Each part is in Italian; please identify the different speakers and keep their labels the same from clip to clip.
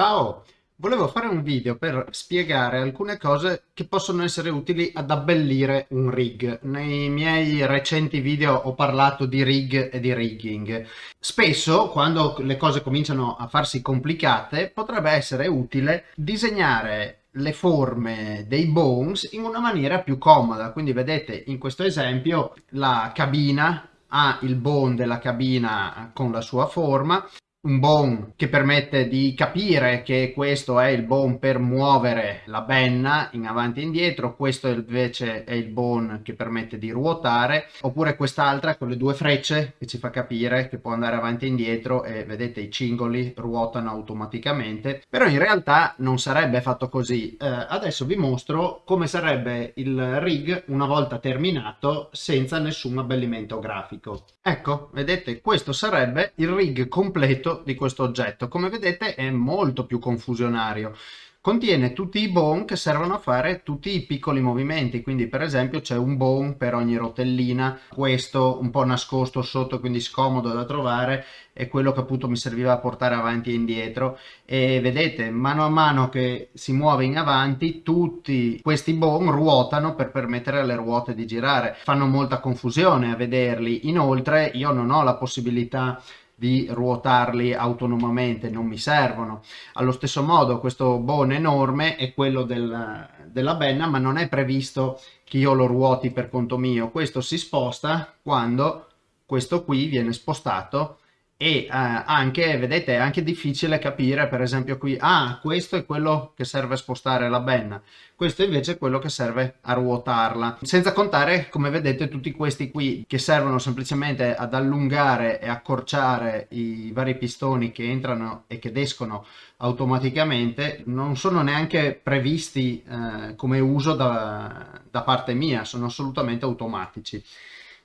Speaker 1: Ciao! Volevo fare un video per spiegare alcune cose che possono essere utili ad abbellire un rig. Nei miei recenti video ho parlato di rig e di rigging. Spesso, quando le cose cominciano a farsi complicate, potrebbe essere utile disegnare le forme dei bones in una maniera più comoda. Quindi vedete in questo esempio la cabina ha il bone della cabina con la sua forma un bone che permette di capire che questo è il bone per muovere la benna in avanti e indietro, questo invece è il bone che permette di ruotare, oppure quest'altra con le due frecce che ci fa capire che può andare avanti e indietro e vedete i cingoli ruotano automaticamente, però in realtà non sarebbe fatto così. Eh, adesso vi mostro come sarebbe il rig una volta terminato senza nessun abbellimento grafico. Ecco, vedete, questo sarebbe il rig completo oggetto di questo oggetto. Come vedete è molto più confusionario. Contiene tutti i bone che servono a fare tutti i piccoli movimenti, quindi per esempio c'è un bone per ogni rotellina, questo un po' nascosto sotto quindi scomodo da trovare è quello che appunto mi serviva a portare avanti e indietro. E vedete mano a mano che si muove in avanti tutti questi bone ruotano per permettere alle ruote di girare, fanno molta confusione a vederli, inoltre io non ho la possibilità di ruotarli autonomamente, non mi servono. Allo stesso modo questo bone enorme è quello del, della benna, ma non è previsto che io lo ruoti per conto mio. Questo si sposta quando questo qui viene spostato e eh, anche, vedete, è anche difficile capire, per esempio qui, ah, questo è quello che serve a spostare la benna, questo invece è quello che serve a ruotarla. Senza contare, come vedete, tutti questi qui che servono semplicemente ad allungare e accorciare i vari pistoni che entrano e che escono automaticamente, non sono neanche previsti eh, come uso da, da parte mia, sono assolutamente automatici.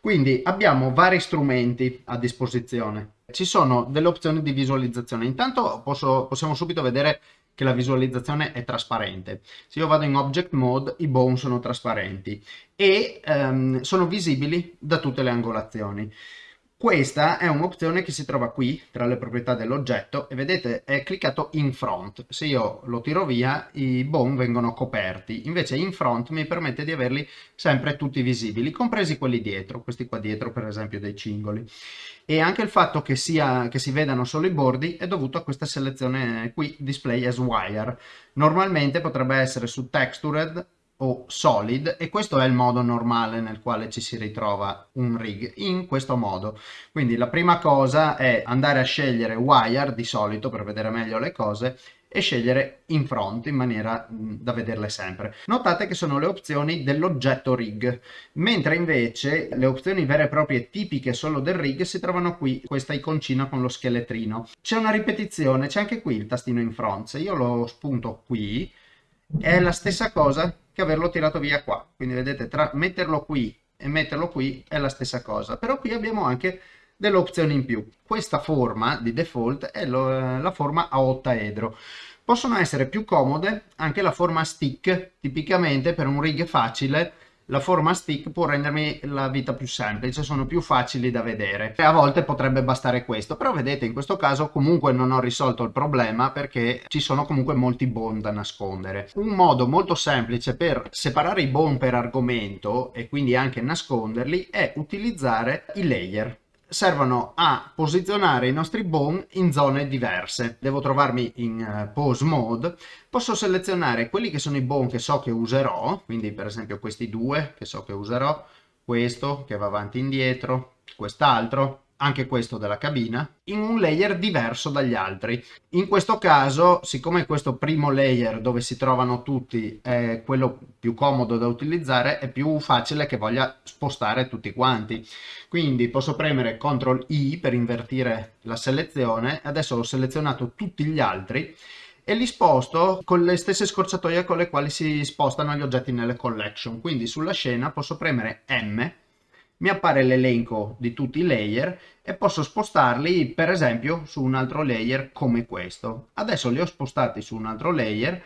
Speaker 1: Quindi abbiamo vari strumenti a disposizione. Ci sono delle opzioni di visualizzazione. Intanto posso, possiamo subito vedere che la visualizzazione è trasparente. Se io vado in Object Mode, i bone sono trasparenti e um, sono visibili da tutte le angolazioni. Questa è un'opzione che si trova qui tra le proprietà dell'oggetto e vedete è cliccato in front. Se io lo tiro via i bone vengono coperti, invece in front mi permette di averli sempre tutti visibili, compresi quelli dietro, questi qua dietro per esempio dei cingoli. E anche il fatto che, sia, che si vedano solo i bordi è dovuto a questa selezione qui, Display as Wire. Normalmente potrebbe essere su Textured o solid e questo è il modo normale nel quale ci si ritrova un rig in questo modo quindi la prima cosa è andare a scegliere wire di solito per vedere meglio le cose e scegliere in front in maniera da vederle sempre. Notate che sono le opzioni dell'oggetto rig, mentre invece le opzioni vere e proprie tipiche solo del rig si trovano qui, questa iconcina con lo scheletrino. C'è una ripetizione, c'è anche qui il tastino in front, se io lo spunto qui è la stessa cosa che averlo tirato via qua. Quindi vedete, tra metterlo qui e metterlo qui è la stessa cosa. Però qui abbiamo anche delle opzioni in più. Questa forma di default è lo, la forma a ottaedro. Possono essere più comode anche la forma stick, tipicamente per un rig facile la forma stick può rendermi la vita più semplice, sono più facili da vedere e a volte potrebbe bastare questo, però vedete in questo caso comunque non ho risolto il problema perché ci sono comunque molti bone da nascondere. Un modo molto semplice per separare i bone per argomento e quindi anche nasconderli è utilizzare i layer servono a posizionare i nostri bone in zone diverse. Devo trovarmi in uh, pose mode, posso selezionare quelli che sono i bone che so che userò, quindi per esempio questi due che so che userò, questo che va avanti e indietro, quest'altro, anche questo della cabina, in un layer diverso dagli altri. In questo caso, siccome questo primo layer dove si trovano tutti è quello più comodo da utilizzare, è più facile che voglia spostare tutti quanti. Quindi posso premere CTRL I per invertire la selezione, adesso ho selezionato tutti gli altri e li sposto con le stesse scorciatoie con le quali si spostano gli oggetti nelle collection. Quindi sulla scena posso premere M mi appare l'elenco di tutti i layer e posso spostarli per esempio su un altro layer come questo. Adesso li ho spostati su un altro layer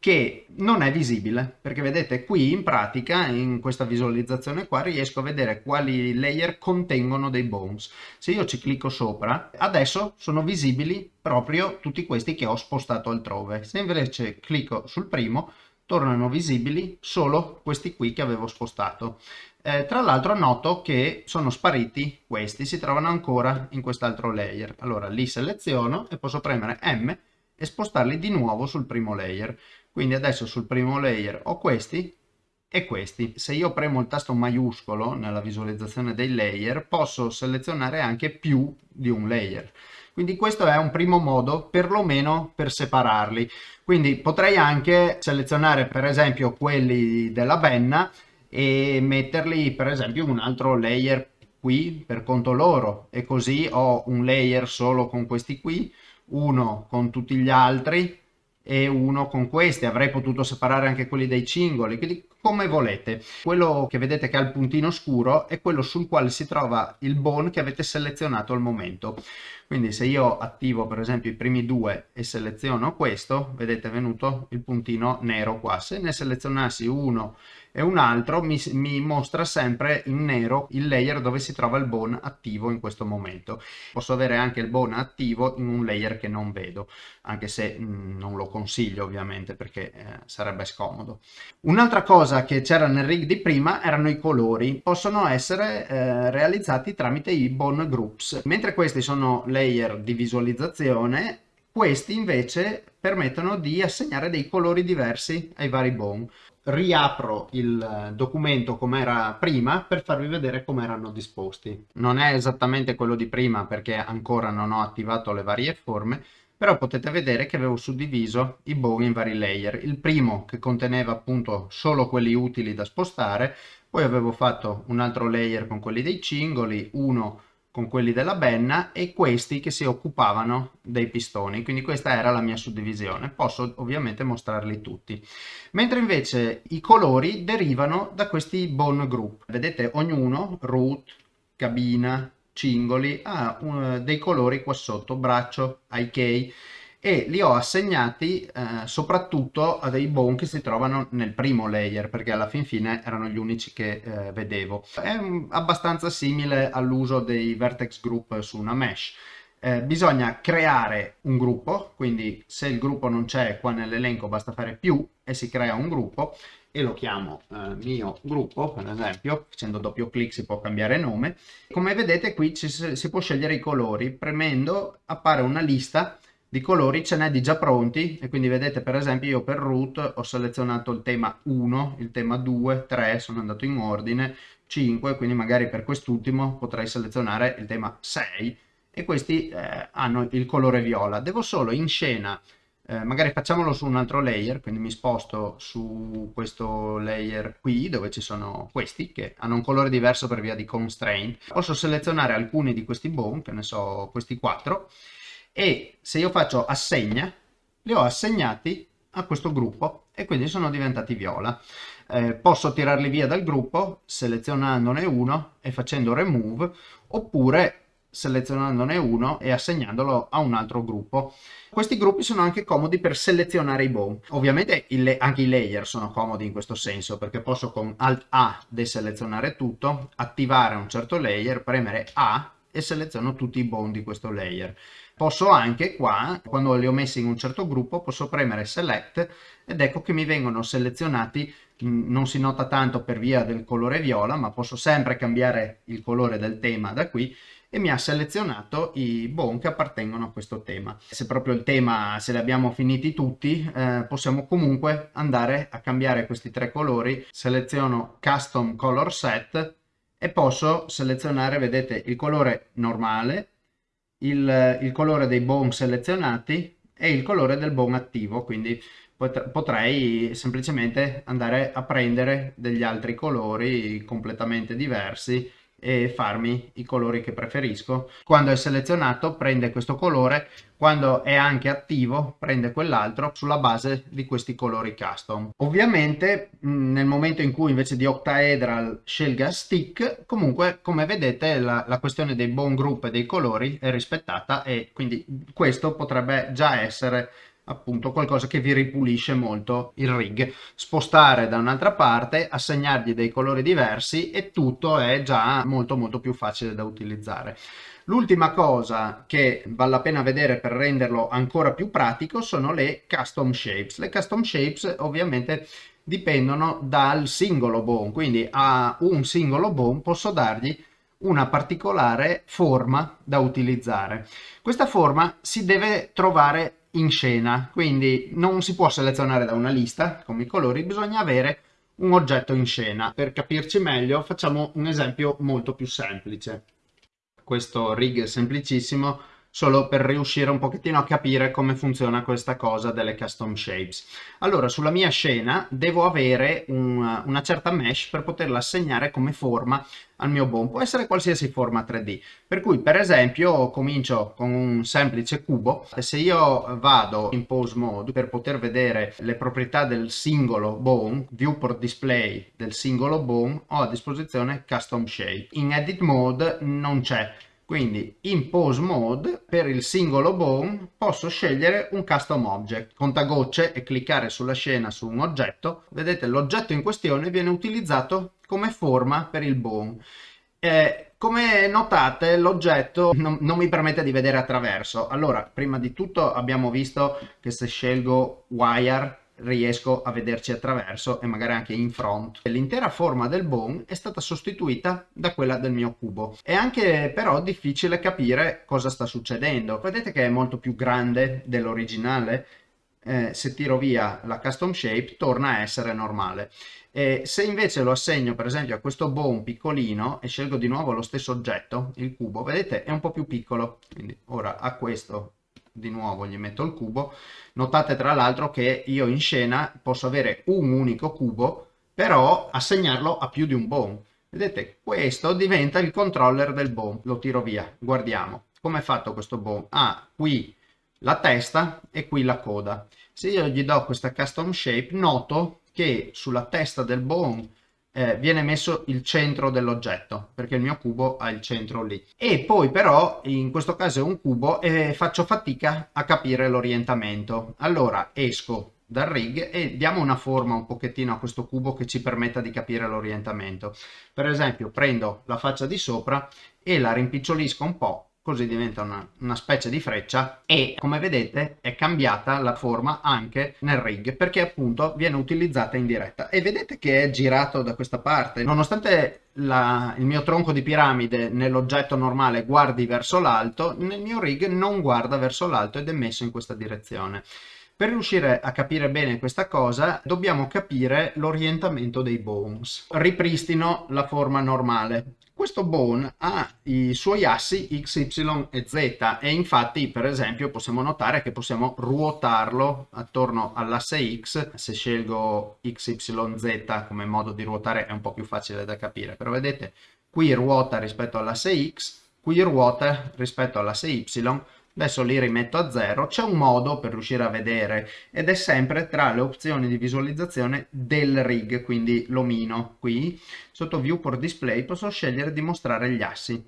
Speaker 1: che non è visibile perché vedete qui in pratica in questa visualizzazione qua riesco a vedere quali layer contengono dei bones se io ci clicco sopra adesso sono visibili proprio tutti questi che ho spostato altrove se invece clicco sul primo tornano visibili solo questi qui che avevo spostato eh, tra l'altro noto che sono spariti questi si trovano ancora in quest'altro layer allora li seleziono e posso premere M e spostarli di nuovo sul primo layer quindi adesso sul primo layer ho questi e questi. Se io premo il tasto maiuscolo nella visualizzazione dei layer posso selezionare anche più di un layer. Quindi questo è un primo modo perlomeno per separarli. Quindi potrei anche selezionare per esempio quelli della benna e metterli per esempio un altro layer qui per conto loro e così ho un layer solo con questi qui, uno con tutti gli altri e uno con questi, avrei potuto separare anche quelli dei cingoli, quindi come volete. Quello che vedete che ha il puntino scuro è quello sul quale si trova il bone che avete selezionato al momento. Quindi se io attivo per esempio i primi due e seleziono questo, vedete è venuto il puntino nero qua. Se ne selezionassi uno e un altro mi, mi, mostra sempre in nero il layer dove si trova il bone attivo in questo momento. Posso avere anche il bone attivo in un layer che non vedo, anche se mh, mm, non lo consiglio ovviamente perché eh, sarebbe scomodo. Un'altra cosa che c'era nel rig di prima erano i colori, possono essere eh, realizzati tramite i bone groups, mentre questi sono layer di visualizzazione questi invece permettono di assegnare dei colori diversi ai vari bone riapro il eh, documento come era prima per farvi vedere come erano disposti. Non è esattamente quello di prima perché ancora non ho attivato le varie forme, però potete vedere che avevo suddiviso i bow in vari layer. Il primo che conteneva appunto solo quelli utili da spostare, poi avevo fatto un altro layer con quelli dei cingoli, uno con quelli della benna e questi che si occupavano dei pistoni. Quindi questa era la mia suddivisione. Posso ovviamente mostrarli tutti. Mentre invece i colori derivano da questi bone group. Vedete ognuno root cabina cingoli ha uh, dei colori qua sotto braccio IK e li ho assegnati eh, soprattutto a dei bone che si trovano nel primo layer perché alla fin fine erano gli unici che eh, vedevo. È um, abbastanza simile all'uso dei vertex group su una mesh. Eh, bisogna creare un gruppo, quindi se il gruppo non c'è qua nell'elenco basta fare più e si crea un gruppo e lo chiamo eh, mio gruppo per esempio facendo doppio clic si può cambiare nome come vedete qui ci, si può scegliere i colori premendo appare una lista di colori ce n'è di già pronti e quindi vedete per esempio io per root ho selezionato il tema 1, il tema 2, 3, sono andato in ordine, 5, quindi magari per quest'ultimo potrei selezionare il tema 6 e questi eh, hanno il colore viola. Devo solo in scena, eh, magari facciamolo su un altro layer, quindi mi sposto su questo layer qui dove ci sono questi che hanno un colore diverso per via di constraint. Posso selezionare alcuni di questi bone, che ne so questi 4 e se io faccio assegna li ho assegnati a questo gruppo e quindi sono diventati viola eh, posso tirarli via dal gruppo selezionandone uno e facendo remove oppure selezionandone uno e assegnandolo a un altro gruppo. Questi gruppi sono anche comodi per selezionare i bone. Ovviamente il, anche i layer sono comodi in questo senso perché posso con Alt A deselezionare tutto, attivare un certo layer, premere A e seleziono tutti i bond di questo layer. Posso anche qua, quando li ho messi in un certo gruppo, posso premere select ed ecco che mi vengono selezionati, mm, non si nota tanto per via del colore viola, ma posso sempre cambiare il colore del tema da qui e mi ha selezionato i bone che appartengono a questo tema. Se proprio il tema, se li abbiamo finiti tutti, eh, possiamo comunque andare a cambiare questi tre colori. Seleziono Custom Color Set e posso selezionare, vedete, il colore normale, il, il colore dei bone selezionati e il colore del bone attivo, quindi potrei semplicemente andare a prendere degli altri colori completamente diversi e farmi i colori che preferisco. Quando è selezionato prende questo colore, quando è anche attivo prende quell'altro sulla base di questi colori custom. Ovviamente nel momento in cui invece di octaedral scelga stick, comunque come vedete la, la questione dei bone group e dei colori è rispettata e quindi questo potrebbe già essere appunto qualcosa che vi ripulisce molto il rig spostare da un'altra parte assegnargli dei colori diversi e tutto è già molto molto più facile da utilizzare L'ultima cosa che vale la pena vedere per renderlo ancora più pratico sono le custom shapes. Le custom shapes ovviamente dipendono dal singolo bone, quindi a un singolo bone posso dargli una particolare forma da utilizzare. Questa forma si deve trovare in scena, quindi non si può selezionare da una lista come i colori, bisogna avere un oggetto in scena. Per capirci meglio facciamo un esempio molto più semplice. Questo rig semplicissimo solo per riuscire un pochettino a capire come funziona questa cosa delle custom shapes. Allora, sulla mia scena devo avere un, una certa mesh per poterla assegnare come forma al mio bone. Può essere qualsiasi forma 3D. Per cui, per esempio, comincio con un semplice cubo. Se io vado in pose mode per poter vedere le proprietà del singolo bone, viewport display del singolo bone, ho a disposizione custom shape. In edit mode non c'è quindi in pose mode per il singolo bone posso scegliere un custom object, contagocce e cliccare sulla scena su un oggetto. Vedete l'oggetto in questione viene utilizzato come forma per il bone. Eh, come notate l'oggetto non, non, mi permette di vedere attraverso. Allora, prima di tutto abbiamo visto che se scelgo wire riesco a vederci attraverso e magari anche in front. L'intera forma del bone è stata sostituita da quella del mio cubo. È anche però difficile capire cosa sta succedendo. Vedete che è molto più grande dell'originale? Eh, se tiro via la custom shape torna a essere normale. E se invece lo assegno per esempio a questo bone piccolino e scelgo di nuovo lo stesso oggetto, il cubo, vedete è un po' più piccolo. Quindi ora a questo di nuovo gli metto il cubo. Notate tra l'altro che io in scena posso avere un unico cubo però assegnarlo a più di un bone vedete questo diventa il controller del bone lo tiro via. Guardiamo. Come è fatto questo bone ha qui la testa e qui la coda. Se io gli do questa custom shape noto che sulla testa del bone eh, viene messo il centro dell'oggetto perché il mio cubo ha il centro lì. E poi però in questo caso è un cubo e faccio fatica a capire l'orientamento. Allora esco dal rig e diamo una forma un pochettino a questo cubo che ci permetta di capire l'orientamento. Per esempio prendo la faccia di sopra e la rimpicciolisco un po' così diventa una, una, specie di freccia e come vedete è cambiata la forma anche nel rig perché appunto viene utilizzata in diretta e vedete che è girato da questa parte nonostante la, il mio tronco di piramide nell'oggetto normale guardi verso l'alto nel mio rig non guarda verso l'alto ed è messo in questa direzione per riuscire a capire bene questa cosa dobbiamo capire l'orientamento dei bones. Ripristino la forma normale. Questo bone ha i suoi assi x, y e z e infatti per esempio possiamo notare che possiamo ruotarlo attorno all'asse x. Se scelgo x, y, z come modo di ruotare è un po' più facile da capire, però vedete qui ruota rispetto all'asse x, qui ruota rispetto all'asse y adesso li rimetto a zero, c'è un modo per riuscire a vedere ed è sempre tra le opzioni di visualizzazione del rig, quindi l'omino qui, sotto viewport display posso scegliere di mostrare gli assi.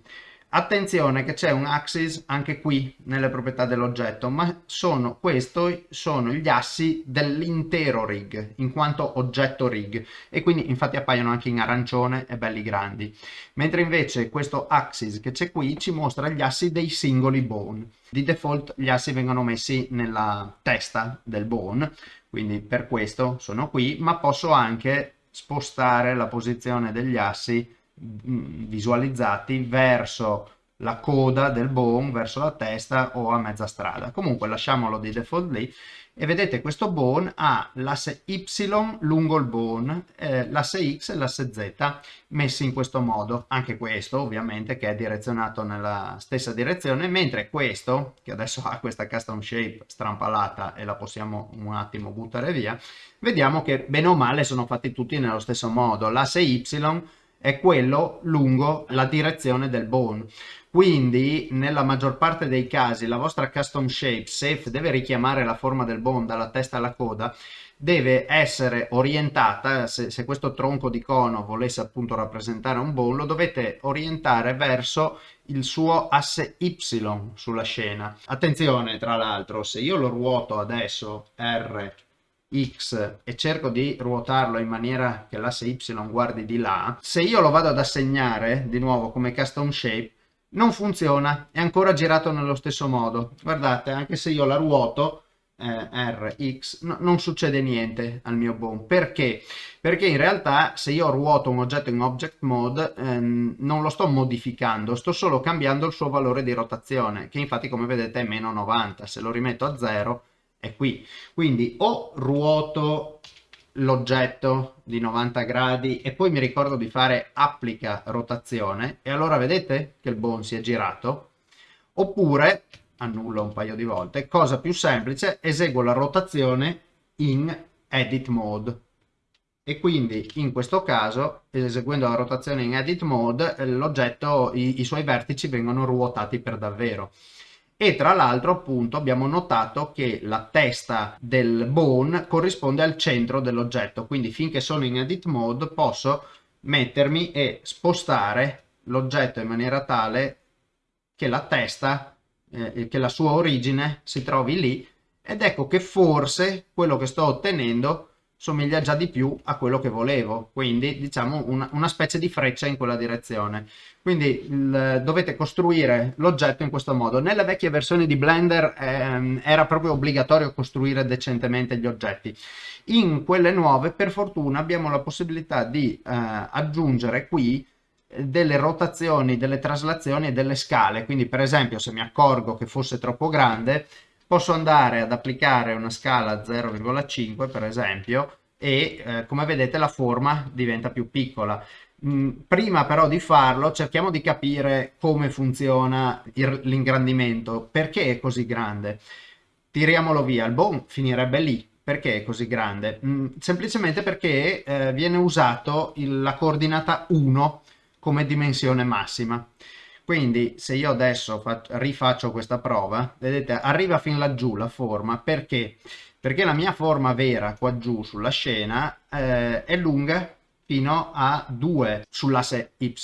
Speaker 1: Attenzione che c'è un axis anche qui nelle proprietà dell'oggetto, ma sono, questi sono gli assi dell'intero rig, in quanto oggetto rig, e quindi infatti appaiono anche in arancione e belli grandi. Mentre invece questo axis che c'è qui ci mostra gli assi dei singoli bone. Di default gli assi vengono messi nella testa del bone, quindi per questo sono qui, ma posso anche spostare la posizione degli assi visualizzati verso la coda del bone, verso la testa o a mezza strada. Comunque lasciamolo di default lì. E vedete questo bone ha l'asse Y lungo il bone, eh, l'asse X e l'asse Z messi in questo modo, anche questo ovviamente che è direzionato nella stessa direzione, mentre questo, che adesso ha questa custom shape strampalata e la possiamo un attimo buttare via, vediamo che bene o male sono fatti tutti nello stesso modo, l'asse Y è quello lungo la direzione del bone. Quindi nella maggior parte dei casi la vostra custom shape, se deve richiamare la forma del bone dalla testa alla coda, deve essere orientata, se, se, questo tronco di cono volesse appunto rappresentare un bone, lo dovete orientare verso il suo asse Y sulla scena. Attenzione tra l'altro, se io lo ruoto adesso R X e cerco di ruotarlo in maniera che l'asse Y guardi di là, se io lo vado ad assegnare di nuovo come custom shape, non funziona, è ancora girato nello stesso modo. Guardate, anche se io la ruoto, eh, R, X, no, non succede niente al mio bone. Perché? Perché in realtà se io ruoto un oggetto in object mode ehm, non lo sto modificando, sto solo cambiando il suo valore di rotazione, che infatti come vedete è meno 90. Se lo rimetto a 0 è qui. Quindi o ruoto l'oggetto di 90 gradi e poi mi ricordo di fare applica rotazione e allora vedete che il bone si è girato oppure annullo un paio di volte, cosa più semplice, eseguo la rotazione in edit mode. E quindi in questo caso, eseguendo la rotazione in edit mode, l'oggetto, i, i suoi vertici vengono ruotati per davvero. E tra l'altro appunto abbiamo notato che la testa del bone corrisponde al centro dell'oggetto, quindi finché sono in edit mode posso mettermi e spostare l'oggetto in maniera tale che la testa eh, che la sua origine si trovi lì. Ed ecco che forse quello che sto ottenendo somiglia già di più a quello che volevo, quindi diciamo una, una specie di freccia in quella direzione. Quindi il, dovete costruire l'oggetto in questo modo. Nelle vecchie versioni di Blender ehm, era proprio obbligatorio costruire decentemente gli oggetti. In quelle nuove, per fortuna, abbiamo la possibilità di eh, aggiungere qui delle rotazioni, delle traslazioni e delle scale. Quindi per esempio se mi accorgo che fosse troppo grande posso andare ad applicare una scala 0,5 per esempio e eh, come vedete la forma diventa più piccola. Mm, prima però di farlo cerchiamo di capire come funziona l'ingrandimento, perché è così grande. Tiriamolo via, il bone finirebbe lì, perché è così grande? Mm, semplicemente perché eh, viene usato la coordinata 1 come dimensione massima. Quindi se io adesso rifaccio questa prova, vedete, arriva fin laggiù la forma, perché? Perché la mia forma vera qua giù sulla scena eh, è lunga fino a 2 sull'asse Y.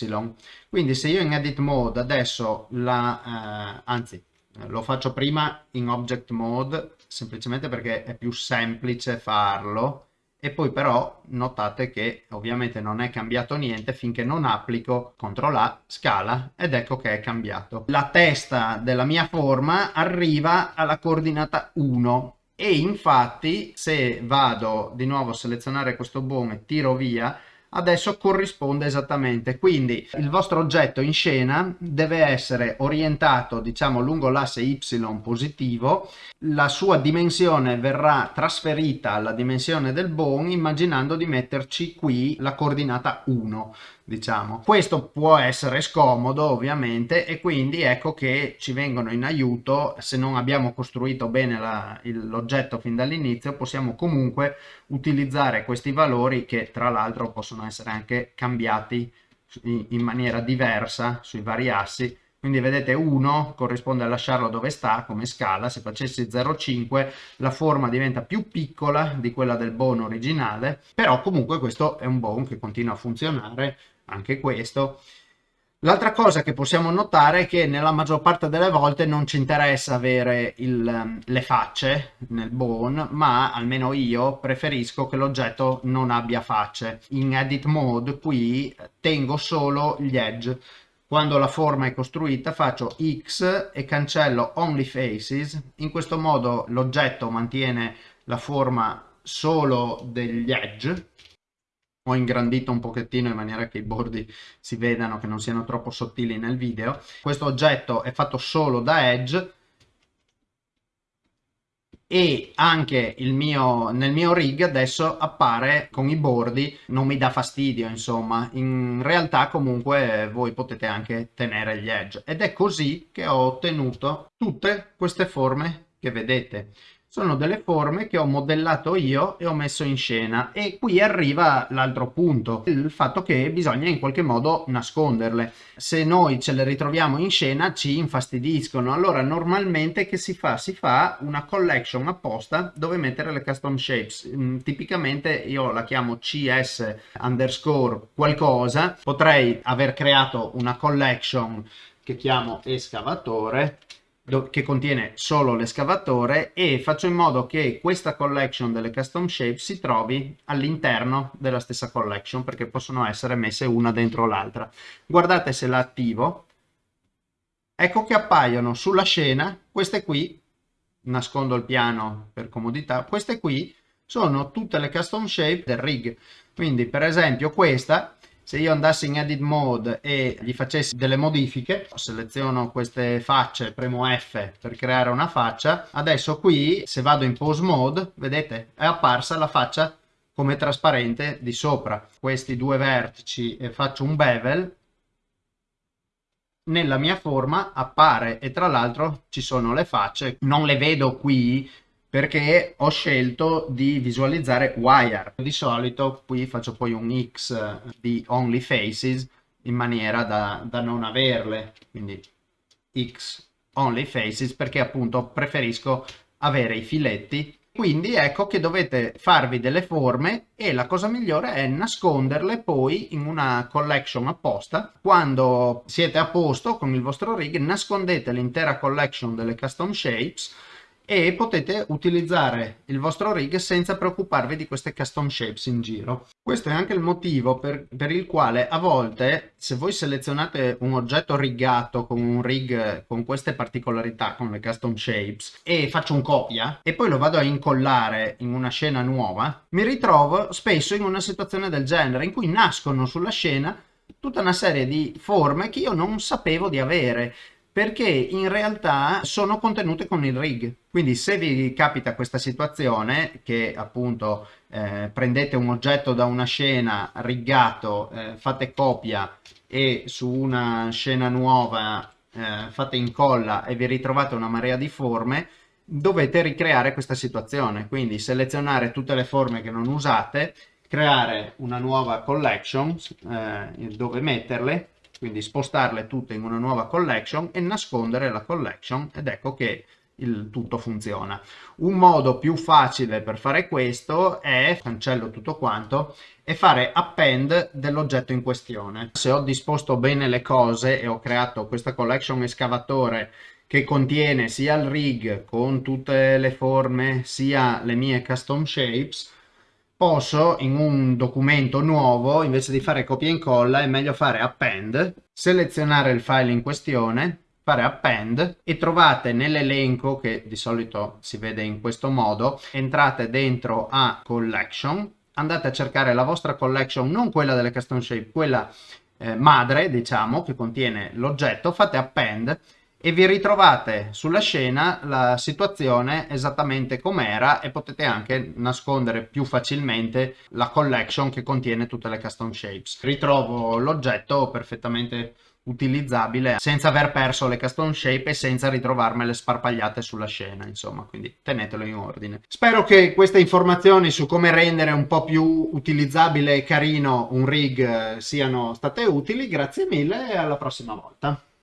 Speaker 1: Quindi se io in edit mode adesso la, eh, anzi lo faccio prima in object mode semplicemente perché è più semplice farlo e poi però notate che ovviamente non è cambiato niente finché non applico CTRL A, scala ed ecco che è cambiato. La testa della mia forma arriva alla coordinata 1 e infatti se vado di nuovo a selezionare questo bone e tiro via adesso corrisponde esattamente. Quindi il vostro oggetto in scena deve essere orientato diciamo lungo l'asse y positivo. La sua dimensione verrà trasferita alla dimensione del bone immaginando di metterci qui la coordinata 1 diciamo. Questo può essere scomodo ovviamente e quindi ecco che ci vengono in aiuto. Se non abbiamo costruito bene l'oggetto fin dall'inizio possiamo comunque utilizzare questi valori che tra l'altro possono essere anche cambiati in, in maniera diversa sui vari assi. Quindi vedete 1 corrisponde a lasciarlo dove sta come scala, se facessi 0,5 la forma diventa più piccola di quella del bone originale, però comunque questo è un bone che continua a funzionare, anche questo. L'altra cosa che possiamo notare è che nella maggior parte delle volte non ci interessa avere il, le facce nel bone, ma almeno io preferisco che l'oggetto non abbia facce. In edit mode qui tengo solo gli edge. Quando la forma è costruita faccio X e cancello Only Faces. In questo modo l'oggetto mantiene la forma solo degli edge ho ingrandito un pochettino in maniera che i bordi si vedano che non siano troppo sottili nel video. Questo oggetto è fatto solo da edge. E anche mio, nel mio rig adesso appare con i bordi, non mi dà fastidio insomma, in realtà comunque voi potete anche tenere gli edge. Ed è così che ho ottenuto tutte queste forme che vedete. Sono delle forme che ho modellato io e ho messo in scena. E qui arriva l'altro punto, il fatto che bisogna in qualche modo nasconderle. Se noi ce le ritroviamo in scena ci infastidiscono, allora normalmente che si fa? Si fa una collection apposta dove mettere le custom shapes, mm, tipicamente io la chiamo cs underscore qualcosa, potrei aver creato una collection che chiamo escavatore che contiene solo l'escavatore e faccio in modo che questa collection delle custom shape si trovi all'interno della stessa collection perché possono essere messe una dentro l'altra. Guardate se la attivo, ecco che appaiono sulla scena queste qui, nascondo il piano per comodità, queste qui sono tutte le custom shape del rig. Quindi per esempio questa se io andassi in edit mode e gli facessi delle modifiche seleziono queste facce premo F per creare una faccia adesso qui se vado in pose mode vedete è apparsa la faccia come trasparente di sopra. Questi due vertici e faccio un bevel nella mia forma appare e tra l'altro ci sono le facce non le vedo qui perché ho scelto di visualizzare wire. Di solito qui faccio poi un X di only faces in maniera da, da non averle, quindi X only faces perché appunto preferisco avere i filetti quindi ecco che dovete farvi delle forme e la cosa migliore è nasconderle poi in una collection apposta. Quando siete a posto con il vostro rig nascondete l'intera collection delle custom shapes e potete utilizzare il vostro rig senza preoccuparvi di queste custom shapes in giro. Questo è anche il motivo per, per, il quale a volte se voi selezionate un oggetto riggato con un rig con queste particolarità, con le custom shapes e faccio un copia e poi lo vado a incollare in una scena nuova, mi ritrovo spesso in una situazione del genere in cui nascono sulla scena tutta una serie di forme che io non sapevo di avere perché in realtà sono contenute con il rig. Quindi se vi capita questa situazione, che appunto eh, prendete un oggetto da una scena riggato, eh, fate copia e su una scena nuova eh, fate incolla e vi ritrovate una marea di forme, dovete ricreare questa situazione. Quindi selezionare tutte le forme che non usate, creare una nuova collection eh, dove metterle quindi spostarle tutte in una nuova collection e nascondere la collection ed ecco che il tutto funziona. Un modo più facile per fare questo è, cancello tutto quanto, e fare append dell'oggetto in questione. Se ho disposto bene le cose e ho creato questa collection escavatore che contiene sia il rig con tutte le forme sia le mie custom shapes, posso in un documento nuovo, invece di fare copia e incolla, è meglio fare append, selezionare il file in questione, fare append e trovate nell'elenco che di solito si vede in questo modo, entrate dentro a collection, andate a cercare la vostra collection, non quella delle custom shape, quella eh, madre diciamo che contiene l'oggetto, fate append e vi ritrovate sulla scena la situazione esattamente com'era e potete anche nascondere più facilmente la collection che contiene tutte le custom shapes. Ritrovo l'oggetto perfettamente utilizzabile senza aver perso le custom shape e senza ritrovarmele sparpagliate sulla scena insomma quindi tenetelo in ordine. Spero che queste informazioni su come rendere un po' più utilizzabile e carino un rig eh, siano state utili. Grazie mille e alla prossima volta